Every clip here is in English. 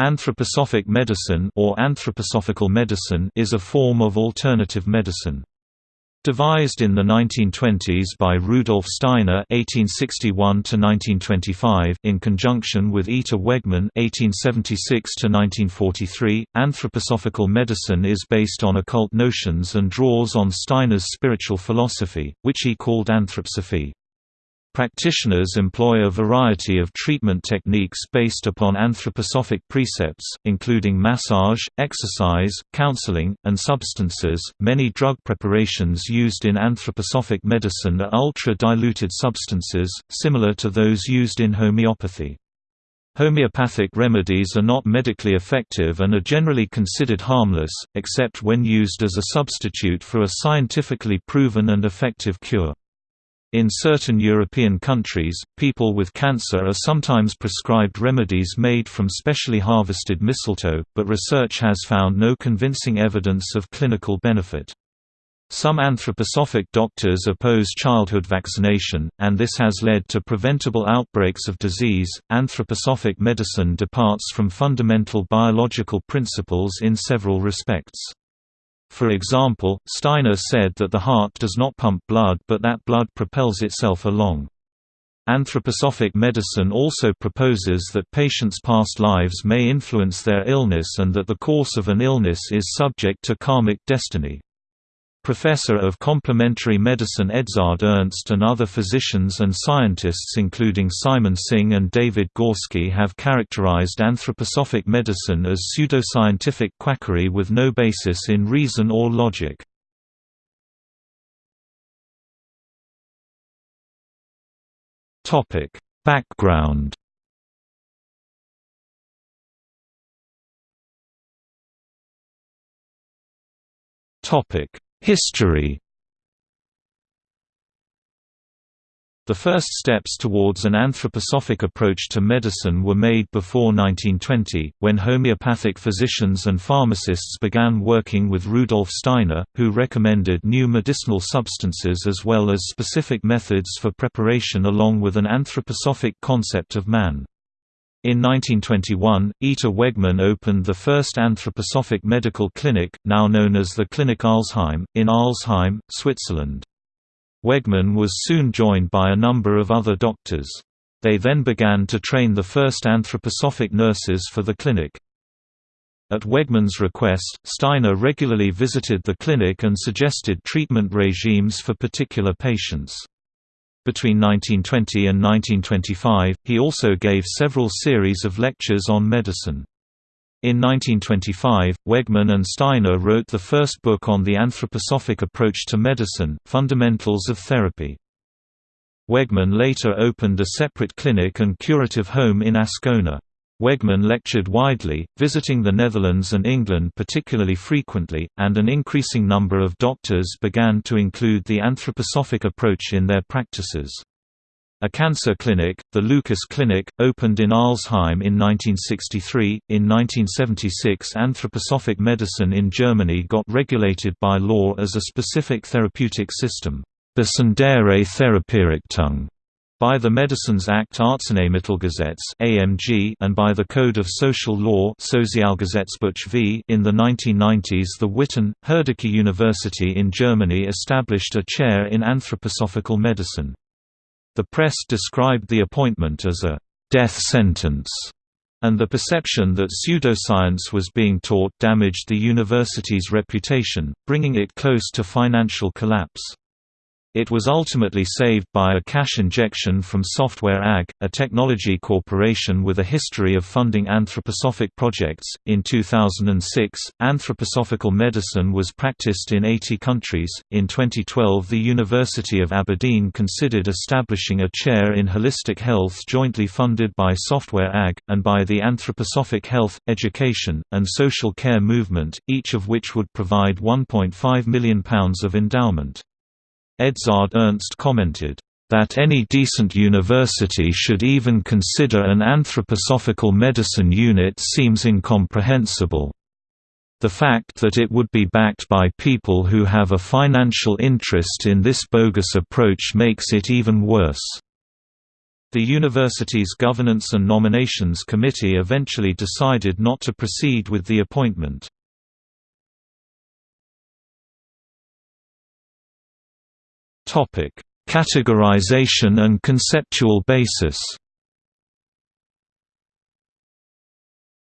Anthroposophic medicine or anthroposophical medicine is a form of alternative medicine. Devised in the 1920s by Rudolf Steiner (1861–1925) in conjunction with Ita Wegman (1876–1943), anthroposophical medicine is based on occult notions and draws on Steiner's spiritual philosophy, which he called anthroposophy. Practitioners employ a variety of treatment techniques based upon anthroposophic precepts, including massage, exercise, counseling, and substances. Many drug preparations used in anthroposophic medicine are ultra diluted substances, similar to those used in homeopathy. Homeopathic remedies are not medically effective and are generally considered harmless, except when used as a substitute for a scientifically proven and effective cure. In certain European countries, people with cancer are sometimes prescribed remedies made from specially harvested mistletoe, but research has found no convincing evidence of clinical benefit. Some anthroposophic doctors oppose childhood vaccination, and this has led to preventable outbreaks of disease. Anthroposophic medicine departs from fundamental biological principles in several respects. For example, Steiner said that the heart does not pump blood but that blood propels itself along. Anthroposophic medicine also proposes that patients' past lives may influence their illness and that the course of an illness is subject to karmic destiny. Professor of Complementary Medicine Edzard Ernst and other physicians and scientists including Simon Singh and David Gorski have characterized anthroposophic medicine as pseudoscientific quackery with no basis in reason or logic. Background Topic History The first steps towards an anthroposophic approach to medicine were made before 1920, when homeopathic physicians and pharmacists began working with Rudolf Steiner, who recommended new medicinal substances as well as specific methods for preparation along with an anthroposophic concept of man. In 1921, Ita Wegman opened the first anthroposophic medical clinic, now known as the Clinic Arlesheim, in Arlesheim, Switzerland. Wegman was soon joined by a number of other doctors. They then began to train the first anthroposophic nurses for the clinic. At Wegman's request, Steiner regularly visited the clinic and suggested treatment regimes for particular patients. Between 1920 and 1925, he also gave several series of lectures on medicine. In 1925, Wegman and Steiner wrote the first book on the anthroposophic approach to medicine, Fundamentals of Therapy. Wegman later opened a separate clinic and curative home in Ascona. Wegman lectured widely, visiting the Netherlands and England particularly frequently, and an increasing number of doctors began to include the anthroposophic approach in their practices. A cancer clinic, the Lukas Clinic, opened in Arlesheim in 1963. In 1976, anthroposophic medicine in Germany got regulated by law as a specific therapeutic system, Besondere Therapierichtung, by the Medicines Act Arzneimittelgesetz and by the Code of Social Law. In the 1990s, the Witten Herdecke University in Germany established a chair in anthroposophical medicine. The press described the appointment as a death sentence, and the perception that pseudoscience was being taught damaged the university's reputation, bringing it close to financial collapse. It was ultimately saved by a cash injection from Software AG, a technology corporation with a history of funding anthroposophic projects. In 2006, anthroposophical medicine was practiced in 80 countries. In 2012, the University of Aberdeen considered establishing a chair in holistic health jointly funded by Software AG, and by the Anthroposophic Health, Education, and Social Care Movement, each of which would provide £1.5 million of endowment. Edzard Ernst commented, "...that any decent university should even consider an anthroposophical medicine unit seems incomprehensible. The fact that it would be backed by people who have a financial interest in this bogus approach makes it even worse." The university's Governance and Nominations Committee eventually decided not to proceed with the appointment. Categorization and conceptual basis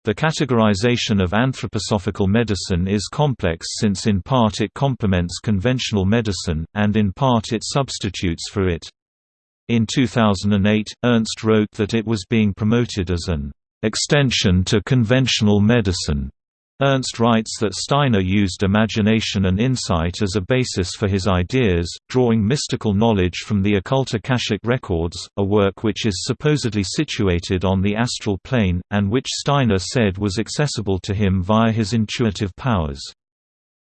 The categorization of anthroposophical medicine is complex since in part it complements conventional medicine, and in part it substitutes for it. In 2008, Ernst wrote that it was being promoted as an extension to conventional medicine. Ernst writes that Steiner used imagination and insight as a basis for his ideas, drawing mystical knowledge from the occult Akashic records, a work which is supposedly situated on the astral plane, and which Steiner said was accessible to him via his intuitive powers.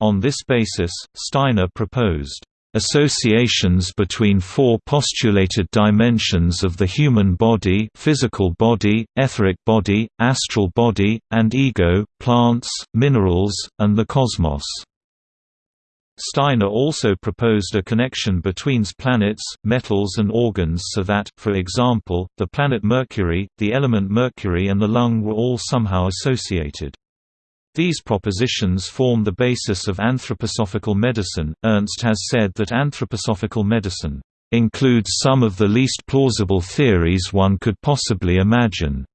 On this basis, Steiner proposed Associations between four postulated dimensions of the human body physical body, etheric body, astral body, and ego, plants, minerals, and the cosmos. Steiner also proposed a connection between planets, metals and organs so that, for example, the planet Mercury, the element mercury and the lung were all somehow associated. These propositions form the basis of anthroposophical medicine. Ernst has said that anthroposophical medicine includes some of the least plausible theories one could possibly imagine,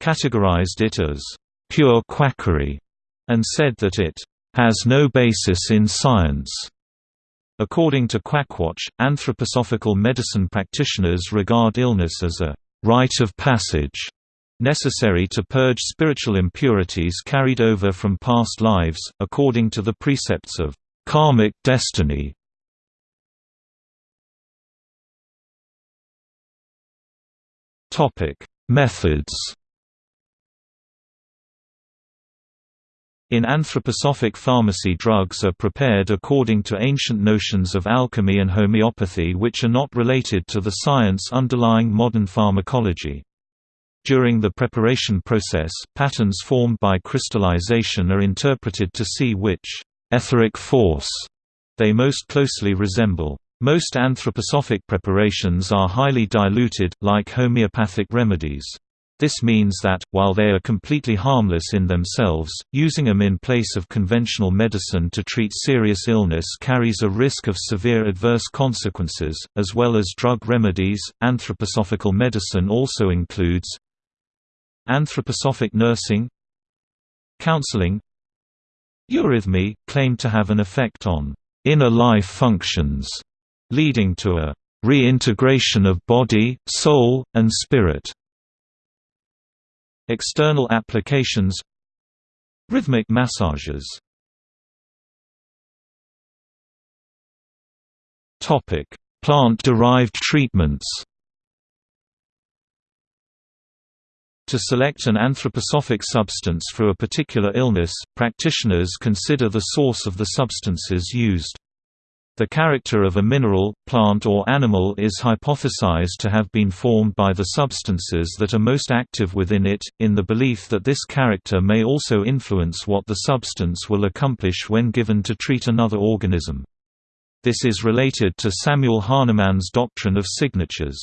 categorized it as pure quackery, and said that it has no basis in science. According to Quackwatch, anthroposophical medicine practitioners regard illness as a rite of passage necessary to purge spiritual impurities carried over from past lives, according to the precepts of karmic destiny. Methods In anthroposophic pharmacy drugs are prepared according to ancient notions of alchemy and homeopathy which are not related to the science underlying modern pharmacology. During the preparation process, patterns formed by crystallization are interpreted to see which etheric force they most closely resemble. Most anthroposophic preparations are highly diluted, like homeopathic remedies. This means that, while they are completely harmless in themselves, using them in place of conventional medicine to treat serious illness carries a risk of severe adverse consequences, as well as drug remedies. Anthroposophical medicine also includes Anthroposophic nursing Counseling Eurythmy, claim to have an effect on inner life functions, leading to a reintegration of body, soul, and spirit. External applications Rhythmic massages Plant-derived treatments To select an anthroposophic substance for a particular illness, practitioners consider the source of the substances used. The character of a mineral, plant or animal is hypothesized to have been formed by the substances that are most active within it, in the belief that this character may also influence what the substance will accomplish when given to treat another organism. This is related to Samuel Hahnemann's doctrine of signatures.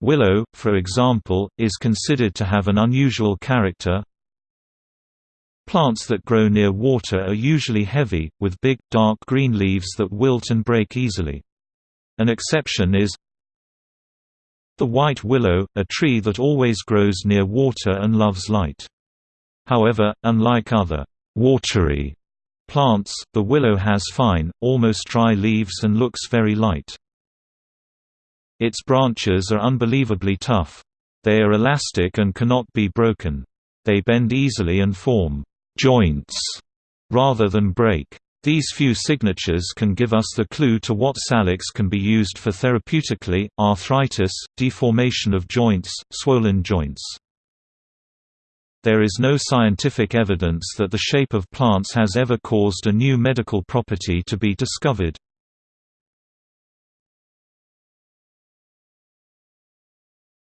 Willow, for example, is considered to have an unusual character. Plants that grow near water are usually heavy, with big, dark green leaves that wilt and break easily. An exception is the white willow, a tree that always grows near water and loves light. However, unlike other watery plants, the willow has fine, almost dry leaves and looks very light. Its branches are unbelievably tough. They are elastic and cannot be broken. They bend easily and form joints rather than break. These few signatures can give us the clue to what salix can be used for therapeutically, arthritis, deformation of joints, swollen joints. There is no scientific evidence that the shape of plants has ever caused a new medical property to be discovered.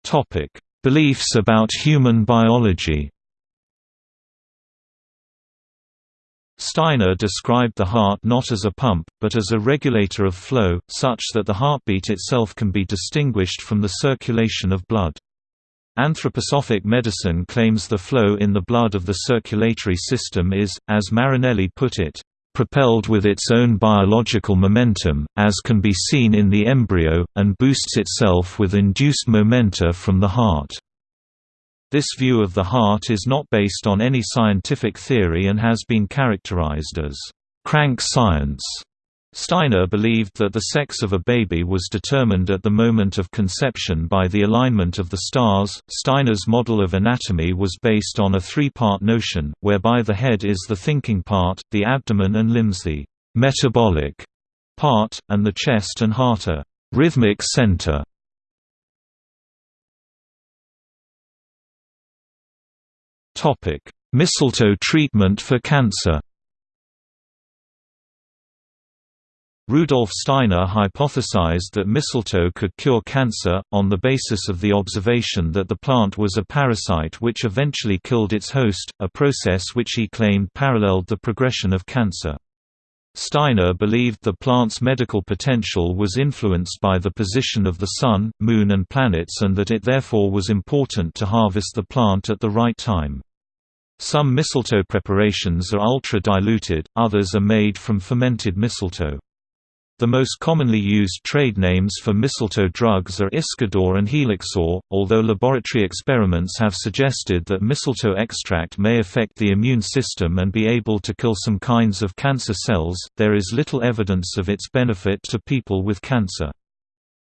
Topic: Beliefs about human biology. Steiner described the heart not as a pump, but as a regulator of flow, such that the heartbeat itself can be distinguished from the circulation of blood. Anthroposophic medicine claims the flow in the blood of the circulatory system is, as Marinelli put it, propelled with its own biological momentum, as can be seen in the embryo, and boosts itself with induced momenta from the heart. This view of the heart is not based on any scientific theory and has been characterized as crank science. Steiner believed that the sex of a baby was determined at the moment of conception by the alignment of the stars. Steiner's model of anatomy was based on a three part notion, whereby the head is the thinking part, the abdomen and limbs the metabolic part, and the chest and heart a rhythmic center. Mistletoe treatment for cancer Rudolf Steiner hypothesized that mistletoe could cure cancer, on the basis of the observation that the plant was a parasite which eventually killed its host, a process which he claimed paralleled the progression of cancer. Steiner believed the plant's medical potential was influenced by the position of the Sun, Moon and planets and that it therefore was important to harvest the plant at the right time. Some mistletoe preparations are ultra-diluted, others are made from fermented mistletoe. The most commonly used trade names for mistletoe drugs are Iscador and Helixor, although laboratory experiments have suggested that mistletoe extract may affect the immune system and be able to kill some kinds of cancer cells, there is little evidence of its benefit to people with cancer.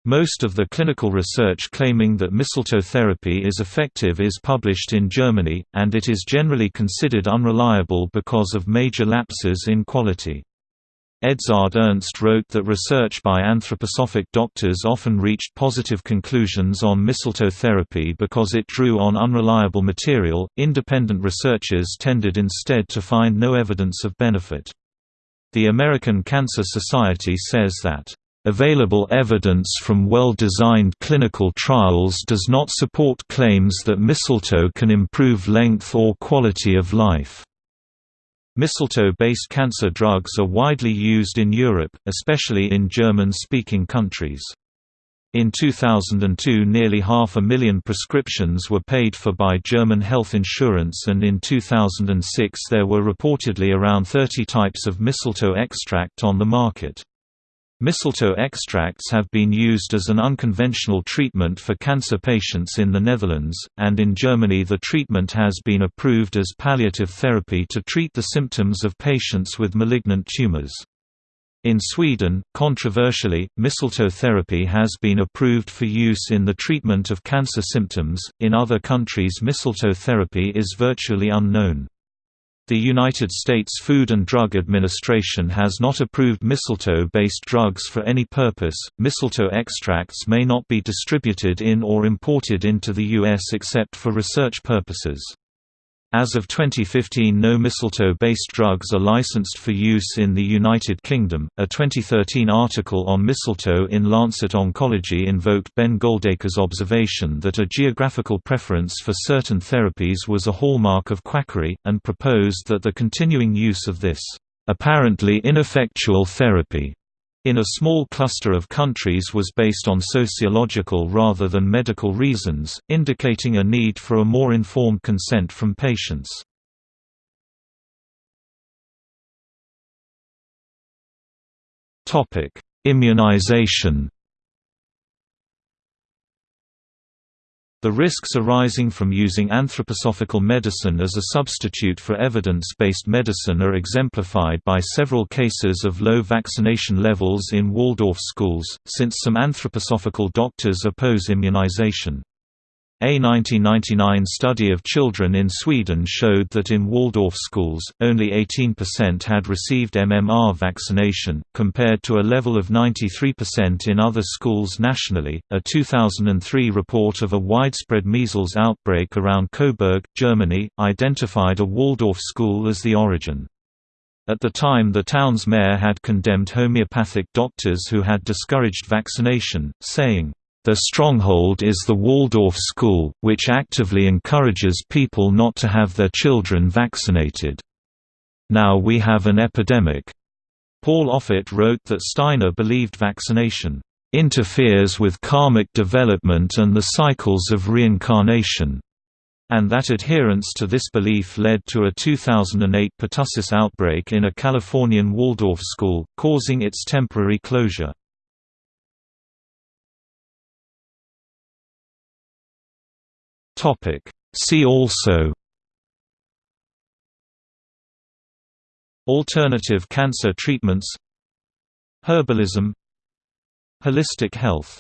Most of the clinical research claiming that mistletoe therapy is effective is published in Germany, and it is generally considered unreliable because of major lapses in quality. Edzard Ernst wrote that research by anthroposophic doctors often reached positive conclusions on mistletoe therapy because it drew on unreliable material. Independent researchers tended instead to find no evidence of benefit. The American Cancer Society says that Available evidence from well-designed clinical trials does not support claims that mistletoe can improve length or quality of life. Mistletoe-based cancer drugs are widely used in Europe, especially in German-speaking countries. In 2002 nearly half a million prescriptions were paid for by German health insurance and in 2006 there were reportedly around 30 types of mistletoe extract on the market. Mistletoe extracts have been used as an unconventional treatment for cancer patients in the Netherlands, and in Germany the treatment has been approved as palliative therapy to treat the symptoms of patients with malignant tumors. In Sweden, controversially, mistletoe therapy has been approved for use in the treatment of cancer symptoms. In other countries, mistletoe therapy is virtually unknown. The United States Food and Drug Administration has not approved mistletoe-based drugs for any purpose. Mistletoe extracts may not be distributed in or imported into the U.S. except for research purposes. As of 2015, no mistletoe-based drugs are licensed for use in the United Kingdom. A 2013 article on mistletoe in Lancet Oncology invoked Ben Goldacre's observation that a geographical preference for certain therapies was a hallmark of quackery, and proposed that the continuing use of this apparently ineffectual therapy in a small cluster of countries was based on sociological rather than medical reasons, indicating a need for a more informed consent from patients. Immunization The risks arising from using anthroposophical medicine as a substitute for evidence-based medicine are exemplified by several cases of low vaccination levels in Waldorf schools, since some anthroposophical doctors oppose immunization. A 1999 study of children in Sweden showed that in Waldorf schools, only 18% had received MMR vaccination, compared to a level of 93% in other schools nationally. A 2003 report of a widespread measles outbreak around Coburg, Germany, identified a Waldorf school as the origin. At the time the town's mayor had condemned homeopathic doctors who had discouraged vaccination, saying, their stronghold is the Waldorf school, which actively encourages people not to have their children vaccinated. Now we have an epidemic. Paul Offit wrote that Steiner believed vaccination interferes with karmic development and the cycles of reincarnation and that adherence to this belief led to a 2008 pertussis outbreak in a Californian Waldorf school, causing its temporary closure. See also Alternative cancer treatments Herbalism Holistic health